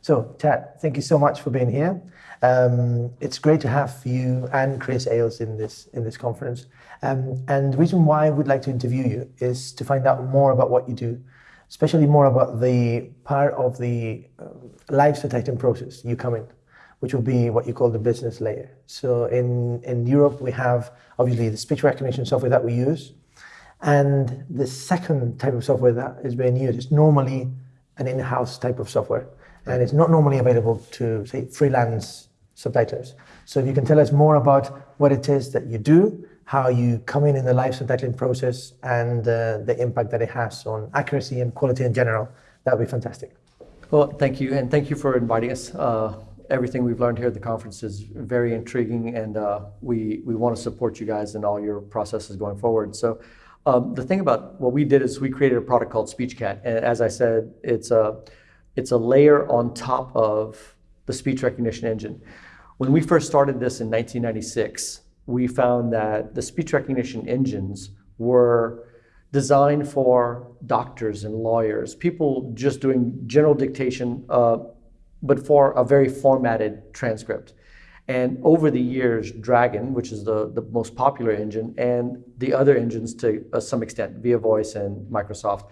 So, Chad, thank you so much for being here. Um, it's great to have you and Chris Ailes in this in this conference. Um, and the reason why we'd like to interview you is to find out more about what you do, especially more about the part of the uh, live detection process you come in, which will be what you call the business layer. So in in Europe we have obviously the speech recognition software that we use, and the second type of software that is being used is normally an in-house type of software and it's not normally available to say freelance subtitlers. So if you can tell us more about what it is that you do, how you come in in the live subtitling process, and uh, the impact that it has on accuracy and quality in general, that would be fantastic. Well, thank you, and thank you for inviting us. Uh, everything we've learned here at the conference is very intriguing, and uh, we we want to support you guys in all your processes going forward. So. Um, the thing about what we did is we created a product called SpeechCat, and as I said, it's a it's a layer on top of the speech recognition engine. When we first started this in 1996, we found that the speech recognition engines were designed for doctors and lawyers, people just doing general dictation, uh, but for a very formatted transcript. And over the years, Dragon, which is the, the most popular engine, and the other engines to uh, some extent, ViaVoice and Microsoft,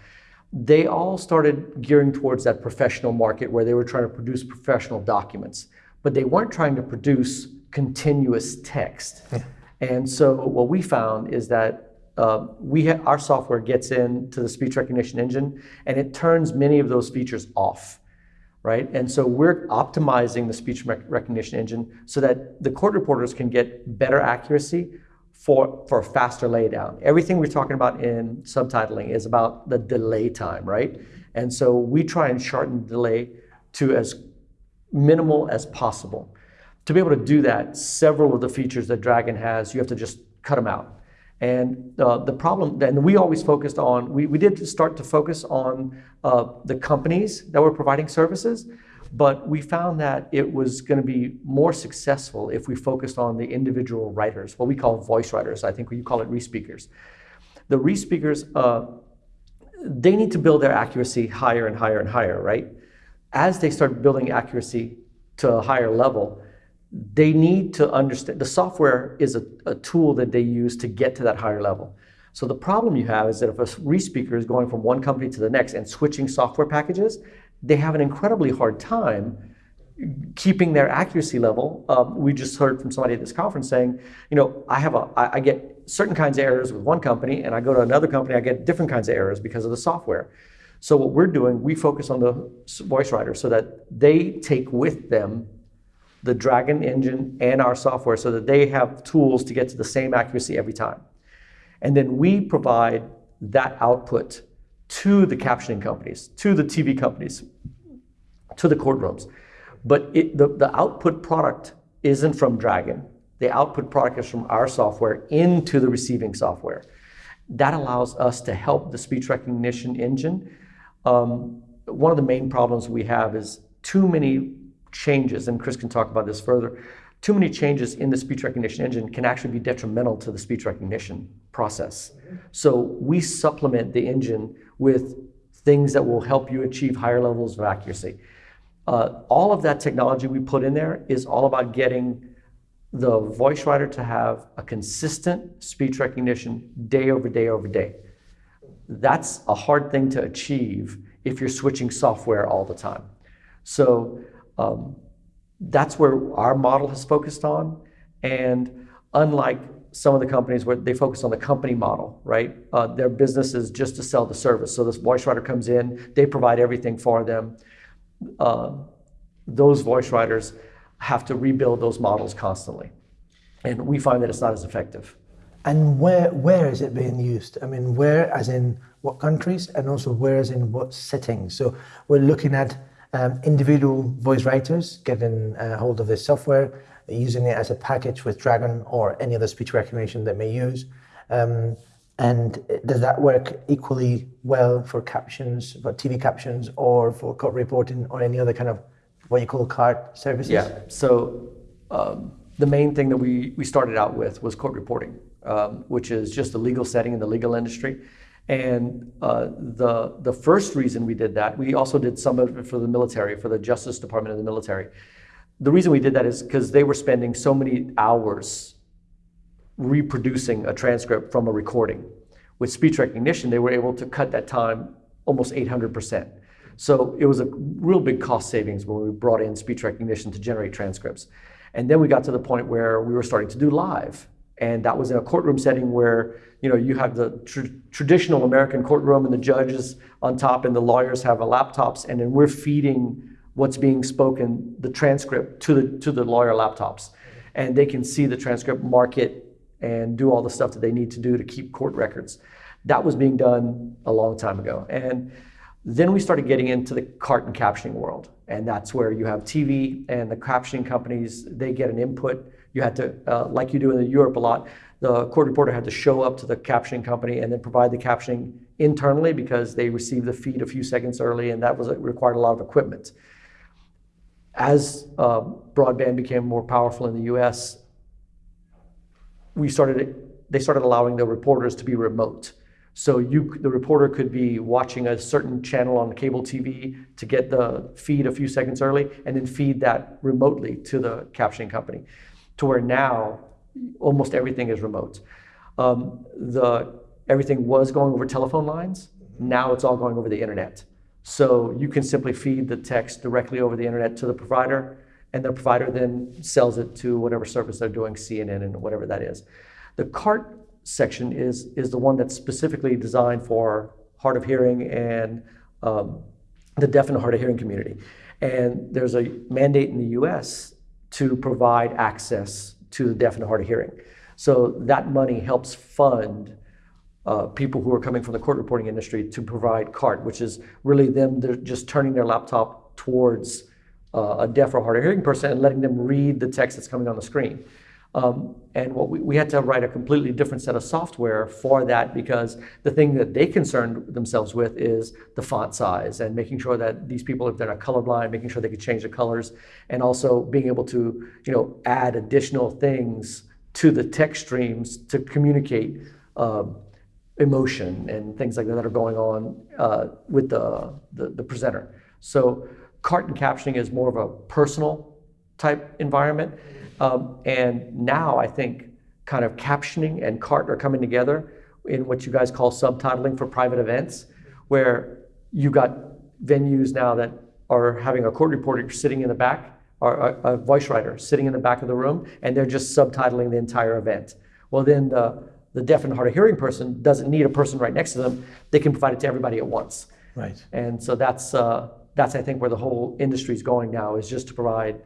they all started gearing towards that professional market where they were trying to produce professional documents but they weren't trying to produce continuous text. Yeah. And so what we found is that uh, we our software gets into the speech recognition engine and it turns many of those features off, right? And so we're optimizing the speech rec- recognition engine so that the court reporters can get better accuracy for, for faster laydown. Everything we're talking about in subtitling is about the delay time, right? And so we try and shorten delay to as minimal as possible. To be able to do that, several of the features that Dragon has, you have to just cut them out. And uh, the problem, and we always focused on, we, we did start to focus on uh, the companies that were providing services, but we found that it was going to be more successful if we focused on the individual writers, what we call voice writers. I think you call it respeakers. The respeakers, uh, they need to build their accuracy higher and higher and higher, right? as they start building accuracy to a higher level, they need to understand the software is a, a, tool that they use to get to that higher level. So the problem you have is that if a respeaker is going from one company to the next and switching software packages, they have an incredibly hard time keeping their accuracy level. Um, we just heard from somebody at this conference saying, you know, I have a, I, I get certain kinds of errors with one company, and I go to another company, I get different kinds of errors because of the software. So what we're doing, we focus on the voice writer so that they take with them the Dragon engine and our software so that they have tools to get to the same accuracy every time. And then we provide that output to the captioning companies, to the TV companies, to the courtrooms. But it, the, the output product isn't from Dragon. The output product is from our software into the receiving software. That allows us to help the speech recognition engine um, one of the main problems we have is too many changes, and Chris can talk about this further. Too many changes in the speech recognition engine can actually be detrimental to the speech recognition process. So we supplement the engine with things that will help you achieve higher levels of accuracy. Uh, all of that technology we put in there is all about getting the voice writer to have a consistent speech recognition day over day over day that's a hard thing to achieve if you're switching software all the time. So um, that's where our model has focused on. And unlike some of the companies where they focus on the company model, right? Uh, their business is just to sell the service. So this voice writer comes in, they provide everything for them. Uh, those voice writers have to rebuild those models constantly. And we find that it's not as effective. And where where is it being used? I mean, where as in what countries, and also where as in what settings? So we're looking at um, individual voice writers getting a hold of this software, using it as a package with Dragon or any other speech recognition they may use. Um, and does that work equally well for captions, for TV captions, or for court reporting, or any other kind of what you call CART services? Yeah. So um, the main thing that we we started out with was court reporting um, which is just a legal setting in the legal industry. And uh, the, the first reason we did that, we also did some of it for the military, for the Justice Department of the military. The reason we did that is because they were spending so many hours reproducing a transcript from a recording. With speech recognition, they were able to cut that time almost 800%. So it was a real big cost savings when we brought in speech recognition to generate transcripts. And then we got to the point where we were starting to do live. And that was in a courtroom setting where you know you have the tr- traditional American courtroom and the judges on top and the lawyers have laptops, and then we're feeding what's being spoken, the transcript to the to the lawyer laptops, and they can see the transcript, mark it, and do all the stuff that they need to do to keep court records. That was being done a long time ago, and then we started getting into the CART and captioning world, and that's where you have TV and the captioning companies. They get an input. You had to, uh, like you do in Europe a lot, the court reporter had to show up to the captioning company and then provide the captioning internally because they received the feed a few seconds early, and that was required a lot of equipment. As uh, broadband became more powerful in the U.S., we started. They started allowing the reporters to be remote. So you, the reporter could be watching a certain channel on cable TV to get the feed a few seconds early, and then feed that remotely to the captioning company. To where now, almost everything is remote. Um, the everything was going over telephone lines. Now it's all going over the internet. So you can simply feed the text directly over the internet to the provider, and the provider then sells it to whatever service they're doing, CNN and whatever that is. The CART section is, is the one that's specifically designed for hard of hearing and um, the deaf and hard of hearing community. And there's a mandate in the US to provide access to the deaf and hard of hearing. So that money helps fund uh, people who are coming from the court reporting industry to provide CART, which is really them they're just turning their laptop towards uh, a deaf or hard of hearing person and letting them read the text that's coming on the screen. Um, and what we, we had to write a completely different set of software for that because the thing that they concerned themselves with is the font size and making sure that these people, if they're not colorblind, making sure they could change the colors and also being able to, you know, add additional things to the text streams to communicate um, emotion and things like that that are going on uh, with the, the, the presenter. So CART and captioning is more of a personal type environment. Um, and now I think kind of captioning and CART are coming together in what you guys call subtitling for private events, where you've got venues now that are having a court reporter sitting in the back, or a, a voice writer sitting in the back of the room, and they're just subtitling the entire event. Well, then the, the deaf and hard of hearing person doesn't need a person right next to them. They can provide it to everybody at once. Right. And so that's, uh, that's I think, where the whole industry is going now, is just to provide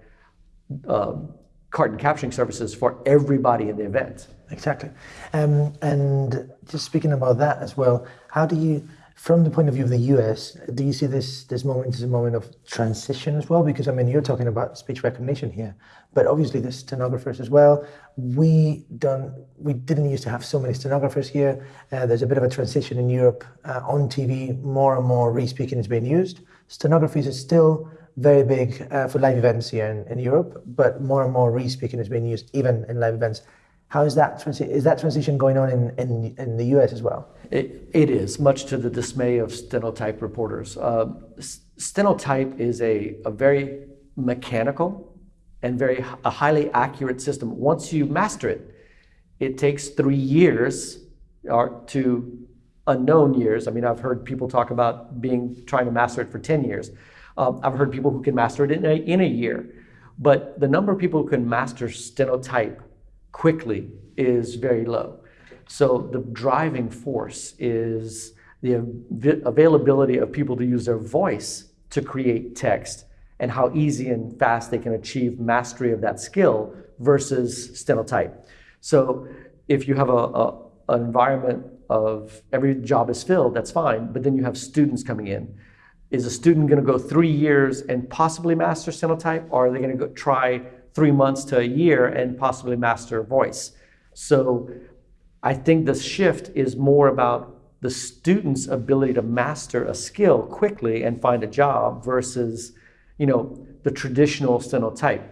um, CART and captioning services for everybody in the event. Exactly. Um, and just speaking about that as well, how do you, from the point of view of the US, do you see this this moment as a moment of transition as well? Because I mean, you're talking about speech recognition here, but obviously there's stenographers as well. We don't, we didn't used to have so many stenographers here. Uh, there's a bit of a transition in Europe uh, on TV. More and more re-speaking is being used. Stenography is still very big uh, for live events here in, in Europe, but more and more re-speaking is being used even in live events. How is that is that transition going on in, in, in the US as well? It, it is, much to the dismay of stenotype reporters. Uh, stenotype is a, a very mechanical and very a highly accurate system. Once you master it, it takes three years or to unknown years. I mean, I've heard people talk about being trying to master it for 10 years. Um, I've heard people who can master it in a, in a year. But the number of people who can master stenotype quickly is very low. So the driving force is the av- availability of people to use their voice to create text and how easy and fast they can achieve mastery of that skill versus stenotype. So if you have a, a an environment of every job is filled, that's fine, but then you have students coming in is a student going to go three years and possibly master stenotype, or are they going to try three months to a year and possibly master voice? So I think the shift is more about the student's ability to master a skill quickly and find a job versus, you know, the traditional stenotype.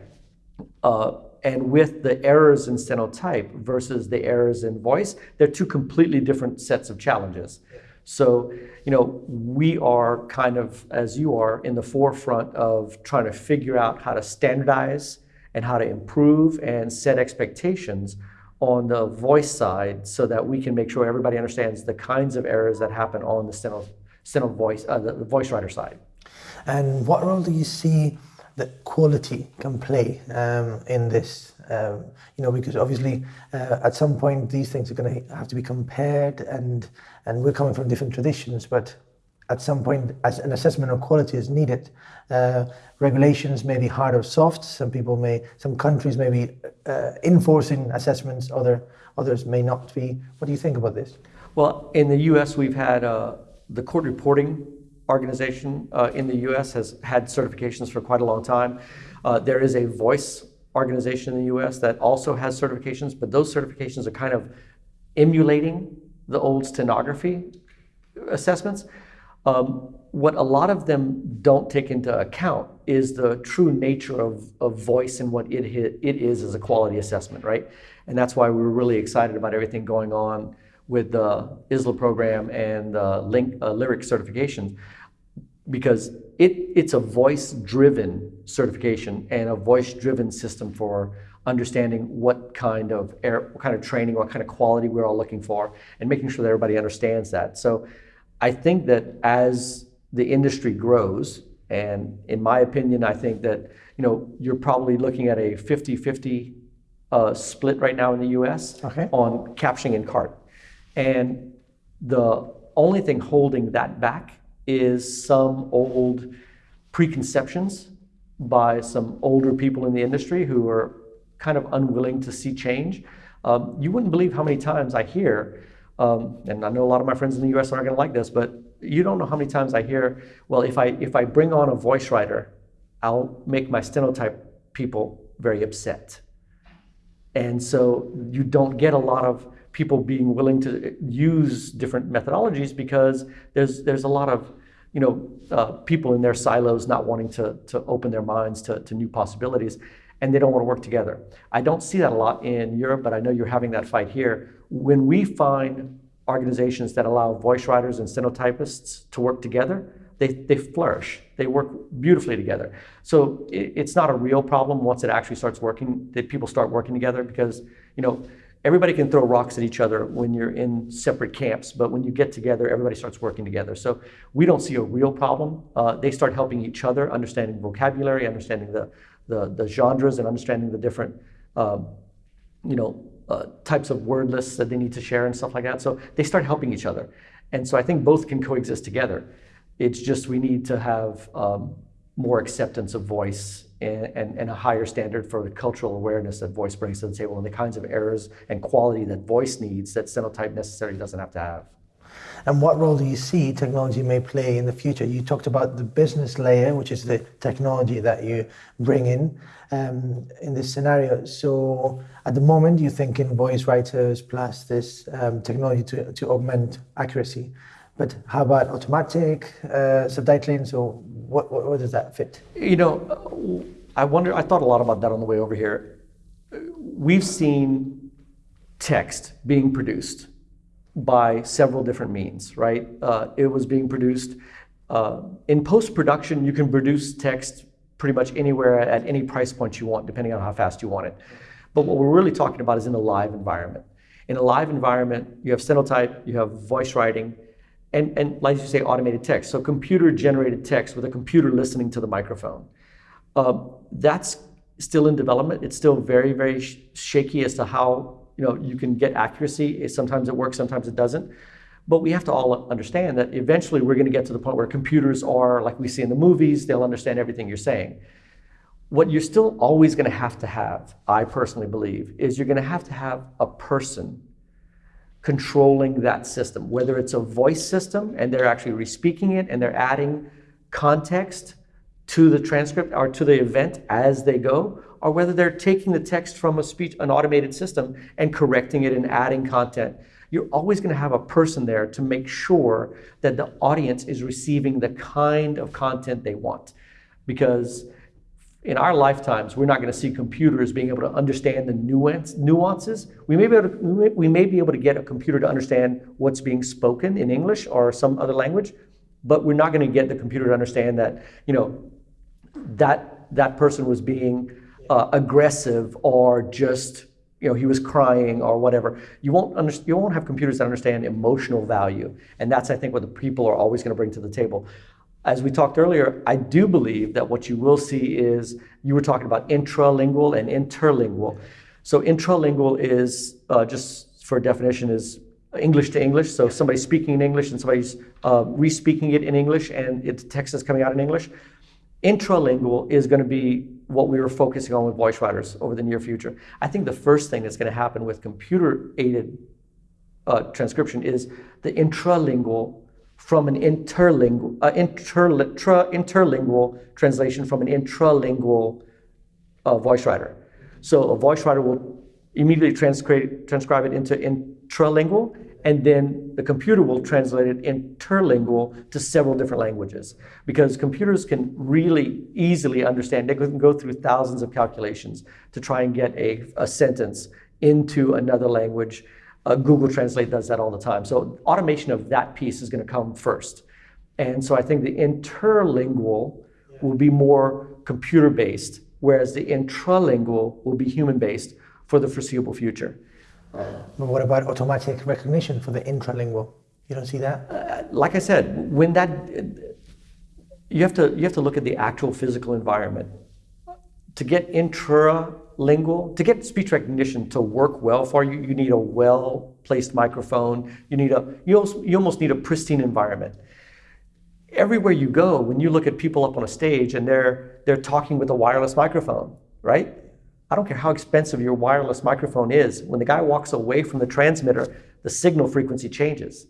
Uh, and with the errors in stenotype versus the errors in voice, they're two completely different sets of challenges. So, you know, we are kind of, as you are, in the forefront of trying to figure out how to standardize and how to improve and set expectations on the voice side so that we can make sure everybody understands the kinds of errors that happen on the steno, steno voice, uh, the, the voice writer side. And what role do you see that quality can play um, in this? Um, you know, because obviously uh, at some point these things are going to have to be compared, and and we're coming from different traditions, but at some point, as an assessment of quality is needed. Uh, regulations may be hard or soft. Some people may, some countries may be uh, enforcing assessments. Other others may not be. What do you think about this? Well, in the U.S., we've had uh, the court reporting organization uh, in the U.S. has had certifications for quite a long time. Uh, there is a voice organization in the U.S. that also has certifications, but those certifications are kind of emulating the old stenography assessments. Um, what a lot of them don't take into account is the true nature of, of voice and what it, it is as a quality assessment, right? And that's why we were really excited about everything going on with the ILSA program and the link, uh, LiRiCS certifications because it, it's a voice-driven certification and a voice-driven system for understanding what kind of air, what kind of training, what kind of quality we're all looking for, and making sure that everybody understands that. So I think that as the industry grows, and in my opinion, I think that you know you're probably looking at a 50-50 uh, split right now in the U.S. Okay. on captioning and CART, and the only thing holding that back is some old preconceptions by some older people in the industry who are kind of unwilling to see change. Um, you wouldn't believe how many times I hear um, and I know a lot of my friends in the US aren't going to like this, but you don't know how many times I hear, well, if I, if I bring on a voice writer, I'll make my stenotype people very upset. And so you don't get a lot of people being willing to use different methodologies because there's, there's a lot of you know, uh, people in their silos not wanting to, to open their minds to, to new possibilities and they don't want to work together. I don't see that a lot in Europe, but I know you're having that fight here. When we find organizations that allow voice writers and stenotypists to work together, they, they flourish. They work beautifully together. So it, it's not a real problem once it actually starts working, that people start working together because, you know, everybody can throw rocks at each other when you're in separate camps, but when you get together, everybody starts working together. So we don't see a real problem. Uh, they start helping each other, understanding vocabulary, understanding the, the, the genres and understanding the different, um, you know, uh, types of word lists that they need to share and stuff like that. So they start helping each other. And so I think both can coexist together. It's just we need to have um, more acceptance of voice and, and, and, a higher standard for the cultural awareness that voice brings to the table and the kinds of errors and quality that voice needs that stenotype necessarily doesn't have to have. And what role do you see technology may play in the future? You talked about the business layer, which is the technology that you bring in um, in this scenario. So at the moment, you're thinking voice writers plus this um, technology to, to augment accuracy. But how about automatic uh, subtitling? So what, what, what does that fit? You know, I wonder, I thought a lot about that on the way over here. We've seen text being produced by several different means, right? Uh, it was being produced uh, in post-production. You can produce text pretty much anywhere at any price point you want, depending on how fast you want it. But what we're really talking about is in a live environment. In a live environment, you have stenotype, you have voice writing, and, and like you say, automated text. So computer-generated text with a computer listening to the microphone. Uh, that's still in development. It's still very, very sh shaky as to how you know, you can get accuracy. Sometimes it works, sometimes it doesn't. But we have to all understand that eventually we're going to get to the point where computers are, like we see in the movies, they'll understand everything you're saying. What you're still always going to have to have, I personally believe, is you're going to have to have a person controlling that system, whether it's a voice system and they're actually re-speaking it and they're adding context to the transcript or to the event as they go, or whether they're taking the text from a speech, an automated system and correcting it and adding content. You're always going to have a person there to make sure that the audience is receiving the kind of content they want. Because in our lifetimes, we're not going to see computers being able to understand the nuance, nuances. We may, be able to, we may, be able to get a computer to understand what's being spoken in English or some other language, but we're not going to get the computer to understand that, you know, that that person was being uh, aggressive or just you know he was crying or whatever you won't under, you won't have computers that understand emotional value and that's i think what the people are always going to bring to the table as we talked earlier i do believe that what you will see is you were talking about intralingual and interlingual. So intralingual is uh, just for definition is english to english. So somebody's speaking in english and somebody's uh, re-speaking it in english and it, text is coming out in english. Intralingual is going to be what we were focusing on with voice writers over the near future. I think the first thing that's going to happen with computer aided uh, transcription is the intralingual from an interlingual, uh, interli- tra- interlingual translation from an intralingual uh, voice writer. So a voice writer will immediately transcribe, transcribe it into intralingual and then the computer will translate it interlingual to several different languages because computers can really easily understand they can go through thousands of calculations to try and get a, a sentence into another language uh, google translate does that all the time. So automation of that piece is going to come first. And so i think the interlingual will be more computer based whereas the intralingual will be human based for the foreseeable future. But what about automatic recognition for the intralingual? You don't see that? Uh, like I said, when that you have to you have to look at the actual physical environment. To get intralingual to get speech recognition to work well for you. You need a well placed microphone. You need a you almost, you almost need a pristine environment. Everywhere you go, when you look at people up on a stage and they're they're talking with a wireless microphone, right? I don't care how expensive your wireless microphone is, when the guy walks away from the transmitter, the signal frequency changes.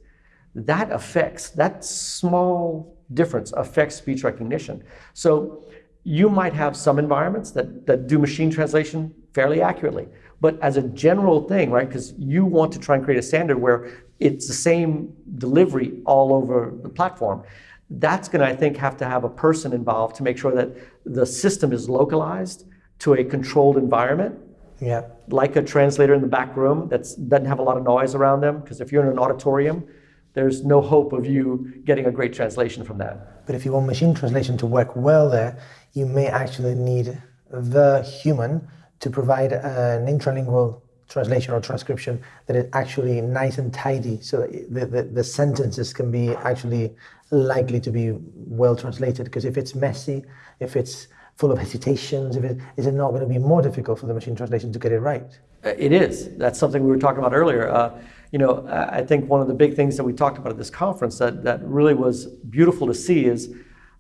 That affects, that small difference affects speech recognition. So you might have some environments that, that do machine translation fairly accurately. But as a general thing, right, because you want to try and create a standard where it's the same delivery all over the platform, that's going to, I think, have to have a person involved to make sure that the system is localized to a controlled environment. Yeah. Like a translator in the back room that doesn't have a lot of noise around them. Because if you're in an auditorium, there's no hope of you getting a great translation from that. But if you want machine translation to work well there, you may actually need the human to provide an intralingual translation or transcription that is actually nice and tidy so that the, the, the sentences can be actually likely to be well translated. Because if it's messy, if it's full of hesitations? If it, is it not going to be more difficult for the machine translation to get it right? Uh, it is. That's something we were talking about earlier. Uh, you know, I think one of the big things that we talked about at this conference that, that really was beautiful to see is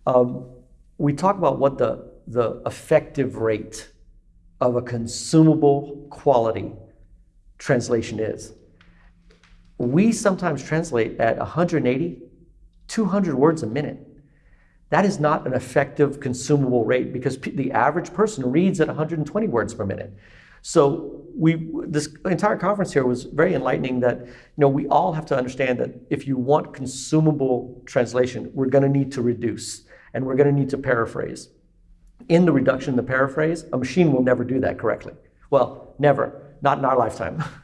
um, we talk about what the, the effective rate of a consumable quality translation is. We sometimes translate at 180, 200 words a minute. That is not an effective consumable rate because the average person reads at 120 words per minute. So we this entire conference here was very enlightening that you know we all have to understand that if you want consumable translation, we're going to need to reduce and we're going to need to paraphrase. In the reduction, the paraphrase, a machine will never do that correctly. Well, never, not in our lifetime.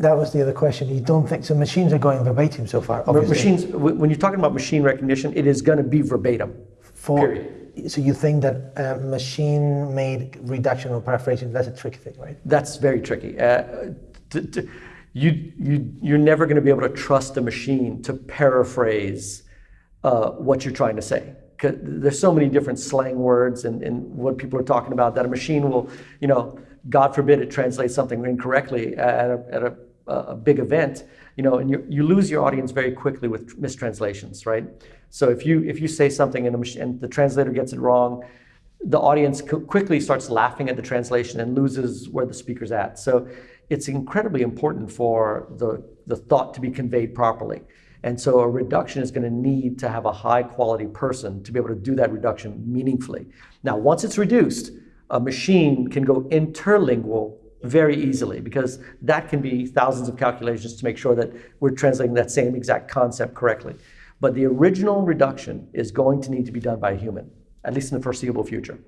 That was the other question. You don't think so? Machines are going verbatim so far. Obviously. Machines. When you're talking about machine recognition, it is going to be verbatim. For, Period. So you think that uh, machine-made reduction or paraphrasing that's a tricky thing, right? That's very tricky. Uh, you you you're never going to be able to trust a machine to paraphrase uh, what you're trying to say. There's so many different slang words and, and what people are talking about that a machine will, you know, God forbid it translates something incorrectly at a, at a a big event, you know, and you, you lose your audience very quickly with mistranslations, right? So if you if you say something and, the, and the translator gets it wrong, the audience quickly starts laughing at the translation and loses where the speaker's at. So it's incredibly important for the, the thought to be conveyed properly. And so a reduction is going to need to have a high quality person to be able to do that reduction meaningfully. Now, once it's reduced, a machine can go interlingual very easily because that can be thousands of calculations to make sure that we're translating that same exact concept correctly. But the original reduction is going to need to be done by a human at least in the foreseeable future.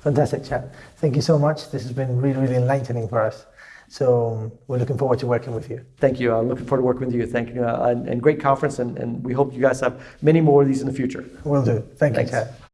Fantastic Chad. Thank you so much. This has been really, really enlightening for us. So we're looking forward to working with you. Thank you. I'm looking forward to working with you. Thank you. Uh, and, and great conference, and, and we hope you guys have many more of these in the future. Will do. Thank Thanks. you, Chad.